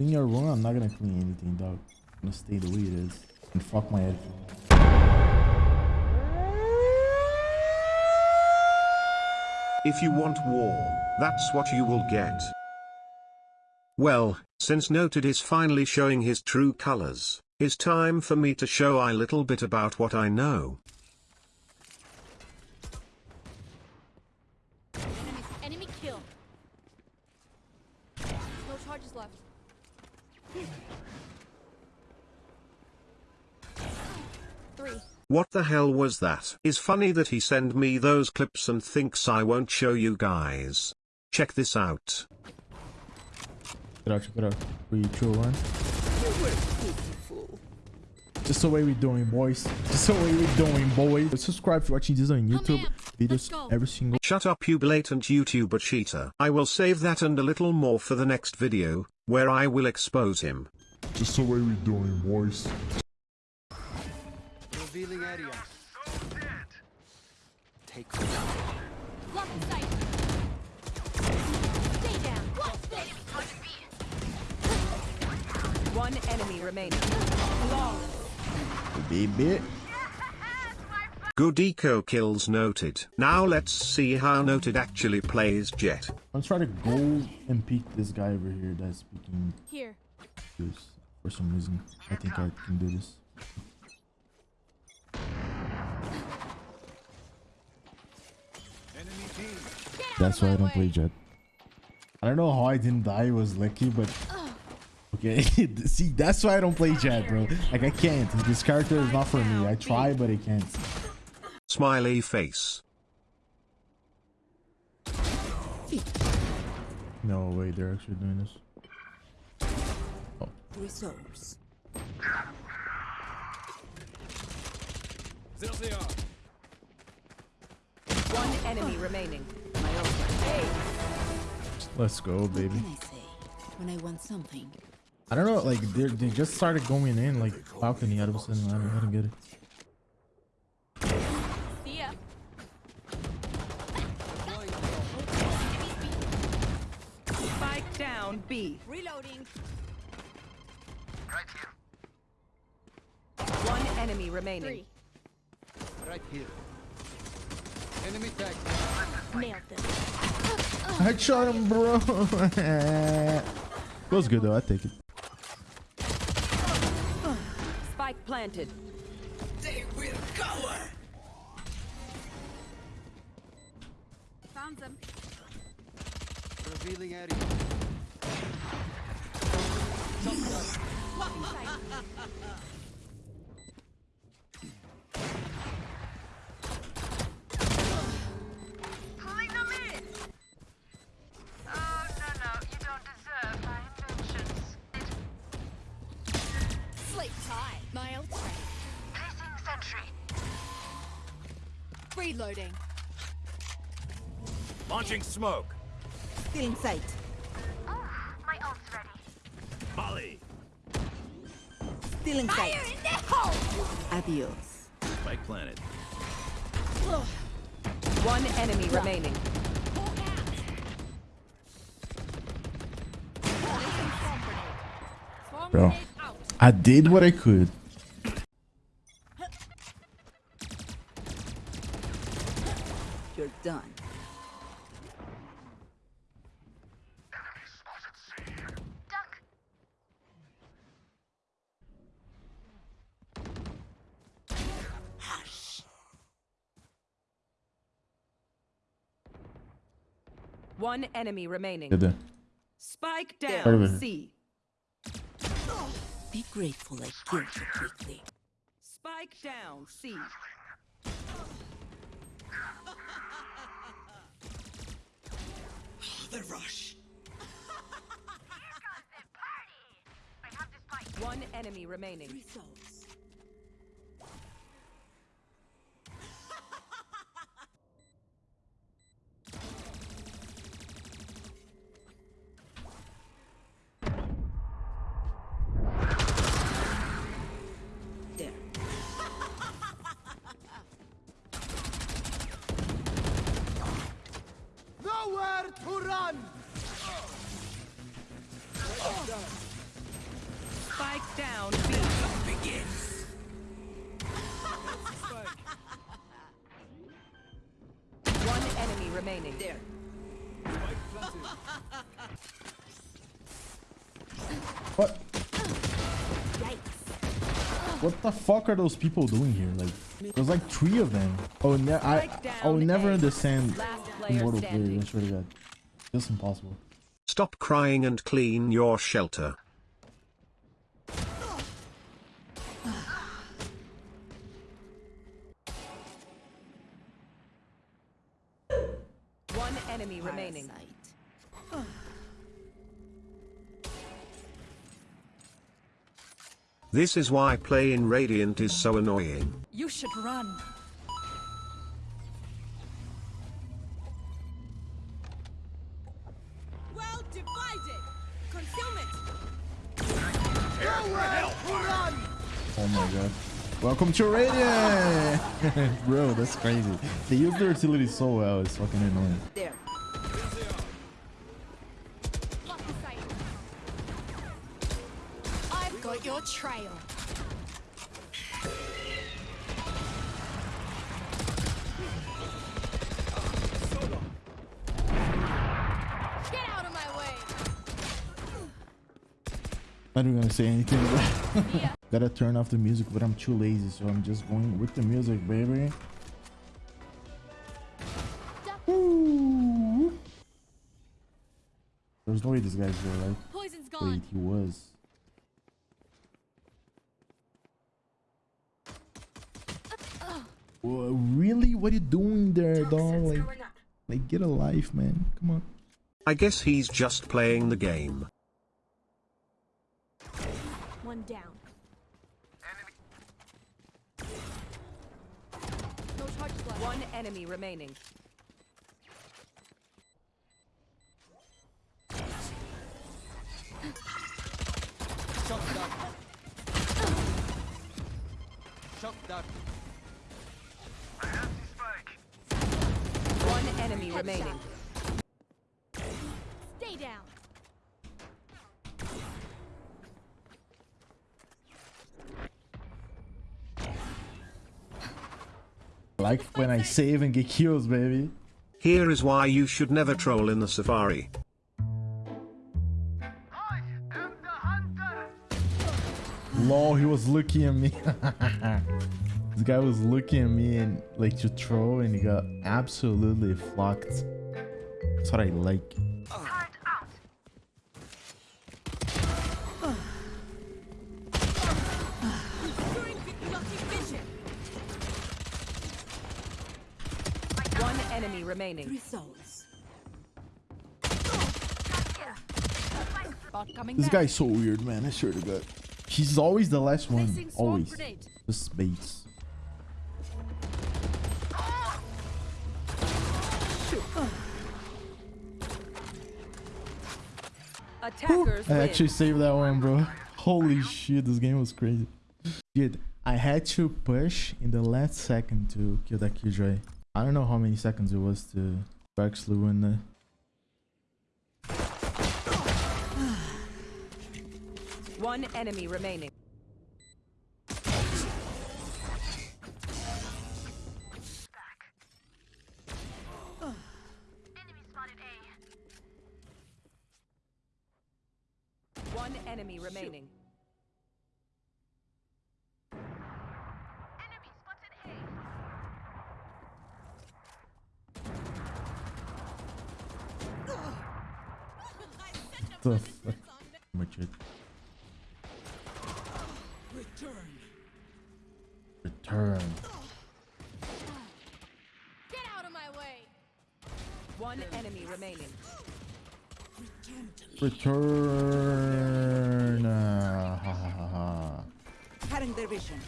In your room, I'm not gonna clean anything, dog. I'm gonna stay the way it is. And fuck my headphones. If you want war, that's what you will get. Well, since Noted is finally showing his true colors, it's time for me to show a little bit about what I know. Enemy, enemy kill. No charges left. Three. What the hell was that? Is funny that he send me those clips and thinks I won't show you guys. Check this out. Check it out, check it out. We true one. Just the way we doing, boys. Just the way we doing, boys. Subscribe if you're watching this on YouTube. Videos every single Shut up you blatant YouTuber cheater. I will save that and a little more for the next video, where I will expose him. Just the way we doing, boys. Revealing area. Take Lock in sight. Stay down. One enemy remaining. Flawless. Baby. Good eco kills noted. Now let's see how noted actually plays Jett. I'm trying to go and peek this guy over here that's speaking Here. for some reason. I think I can do this. enemy team. Get out That's why I don't play. Jett. I don't know how I didn't die. It was lucky, but okay. See, that's why I don't play Jett, bro. Like I can't. This character is not for me. I try, but I can't. Smiley face. No way, they're actually doing this. Resource. There they are. One enemy remaining. My own. Hey. Let's go, baby. can I say when I want something? I don't know, like they they just started going in like balcony out of a sudden. I don't, I don't get it. See ya. Spike down B. Reloading. One enemy remaining. Three. Right here. Enemy tag. Nailed this. I shot him, bro. Feels good though. I take it. Spike planted. Found them. Revealing area. Reloading. Launching smoke. Still in sight. Oh, my ult's ready. Molly. Still in sight. Fire in the hole! Adios. Spike planet. One enemy remaining. Hawk out. Placing swarm grenade. Swarm Bro. I did what I could. One enemy remaining. Did it. Spike down of it. C. Be grateful I killed you quickly. Spike down C. The rush. I have this bike. One enemy remaining. Results. Down B. One enemy remaining. There. What? What the fuck are those people doing here? Like, there's like three of them. Oh, ne I, I will never understand Last player Immortal players. I standing. swear to God. Just impossible. Stop crying and clean your shelter. One enemy remaining. Parasite. This is why playing Radiant is so annoying. You should run. Well divided. Concealment. Oh my god. Welcome to Radiant! Bro, that's crazy. They use their utility so well, it's fucking annoying. There. Lock in sight. I've got your trail. Get out of my way. Not even gonna say anything. Gotta turn off the music, but I'm too lazy, so I'm just going with the music, baby. Woo. There's no way this guy's there, right? Poison's Wait, gone. he was. Uh, Wha- really? What are you doing there, dog? Like, like, get a life, man. Come on. I guess he's just playing the game. One down. No charges left. One enemy remaining. Shock dart. Shock dart. One enemy remaining. Stay down. I like when I save and get kills, baby. Here is why you should never troll in the Safari. I am the hunter. Lol, he was looking at me. this guy was looking at me and like to throw, and he got absolutely flocked. That's what I like. Enemy remaining. Three souls. This guy's so weird, man. I swear to God. He's always the last one. Always. grenade. Just baits. Attackers I actually saved that one, bro. Holy shit, this game was crazy. Dude, I had to push in the last second to kill that Killjoy. I don't know how many seconds it was to back slew in there. One enemy remaining. One enemy remaining. Enemy the fuck. Much it. Return. Return. Get out of my way. One enemy remaining. Return to me. Return. Uh, ha, ha, ha, ha. Cutting their vision.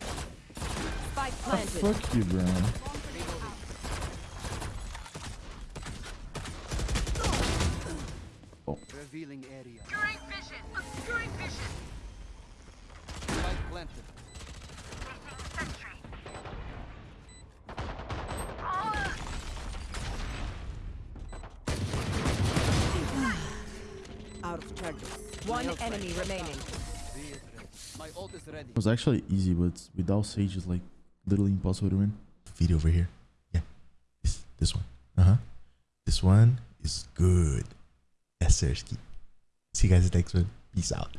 Spike planted. fuck you, bro. Revealing area. Obscuring vision. Obscuring vision. Spike planted. Placing sentry. Ah! Out of charges. One My enemy ready. remaining. It was actually easy, but without Sage, it's like literally impossible to win. Video over here. Yeah. This, this one. Uh huh. This one is good. Yes, sir. See you guys next one. Peace out.